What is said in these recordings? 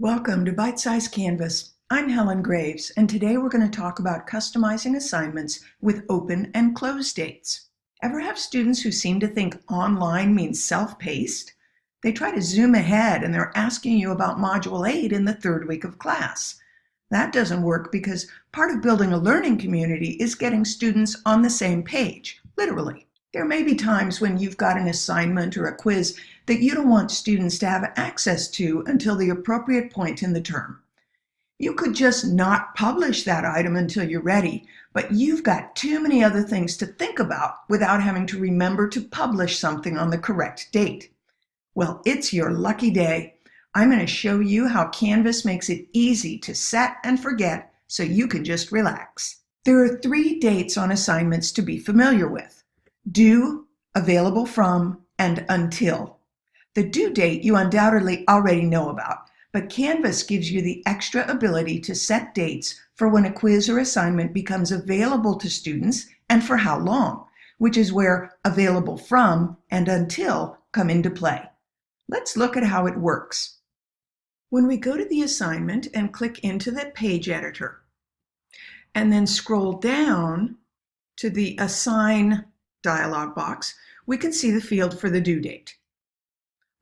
Welcome to Bite Size Canvas. I'm Helen Graves, and today we're going to talk about customizing assignments with open and close dates. Ever have students who seem to think online means self-paced? They try to zoom ahead and they're asking you about Module 8 in the third week of class. That doesn't work because part of building a learning community is getting students on the same page, literally. There may be times when you've got an assignment or a quiz that you don't want students to have access to until the appropriate point in the term. You could just not publish that item until you're ready, but you've got too many other things to think about without having to remember to publish something on the correct date. Well, it's your lucky day. I'm going to show you how Canvas makes it easy to set and forget so you can just relax. There are three dates on assignments to be familiar with due, available from, and until. The due date you undoubtedly already know about, but Canvas gives you the extra ability to set dates for when a quiz or assignment becomes available to students and for how long, which is where available from and until come into play. Let's look at how it works. When we go to the assignment and click into the page editor, and then scroll down to the Assign dialog box, we can see the field for the due date.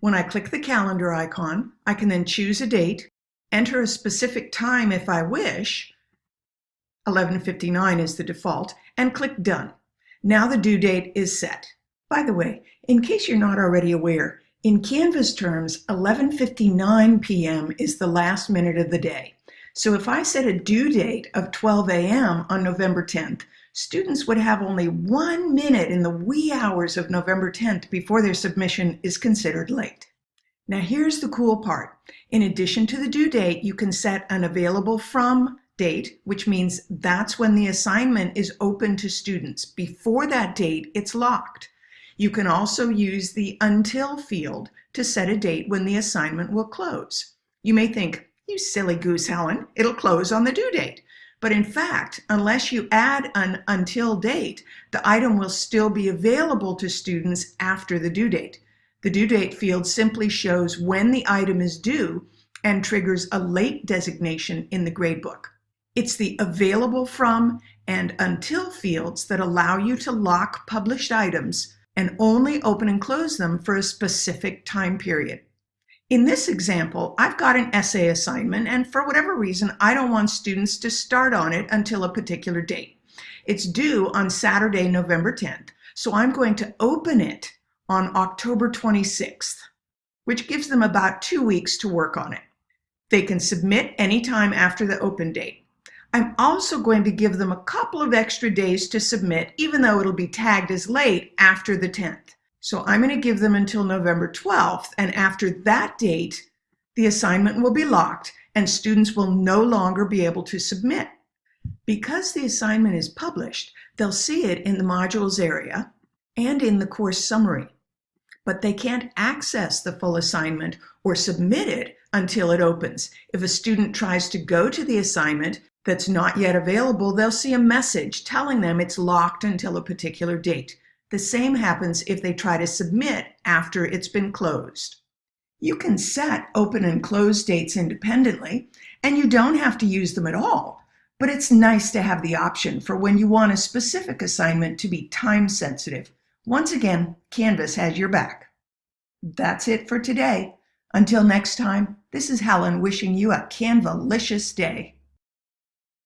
When I click the calendar icon, I can then choose a date, enter a specific time if I wish, 11.59 is the default, and click Done. Now the due date is set. By the way, in case you're not already aware, in Canvas terms, 11.59 p.m. is the last minute of the day. So if I set a due date of 12 a.m. on November 10th, students would have only one minute in the wee hours of November 10th before their submission is considered late. Now here's the cool part. In addition to the due date, you can set an available from date, which means that's when the assignment is open to students. Before that date, it's locked. You can also use the until field to set a date when the assignment will close. You may think, you silly goose, Helen, it'll close on the due date. But in fact, unless you add an until date, the item will still be available to students after the due date. The due date field simply shows when the item is due and triggers a late designation in the gradebook. It's the available from and until fields that allow you to lock published items and only open and close them for a specific time period. In this example, I've got an essay assignment, and for whatever reason, I don't want students to start on it until a particular date. It's due on Saturday, November 10th, so I'm going to open it on October 26th, which gives them about two weeks to work on it. They can submit anytime after the open date. I'm also going to give them a couple of extra days to submit, even though it'll be tagged as late after the 10th. So I'm going to give them until November 12th, and after that date, the assignment will be locked and students will no longer be able to submit. Because the assignment is published, they'll see it in the modules area and in the course summary, but they can't access the full assignment or submit it until it opens. If a student tries to go to the assignment that's not yet available, they'll see a message telling them it's locked until a particular date. The same happens if they try to submit after it's been closed. You can set open and close dates independently, and you don't have to use them at all, but it's nice to have the option for when you want a specific assignment to be time sensitive. Once again, Canvas has your back. That's it for today. Until next time, this is Helen wishing you a Canvalicious day.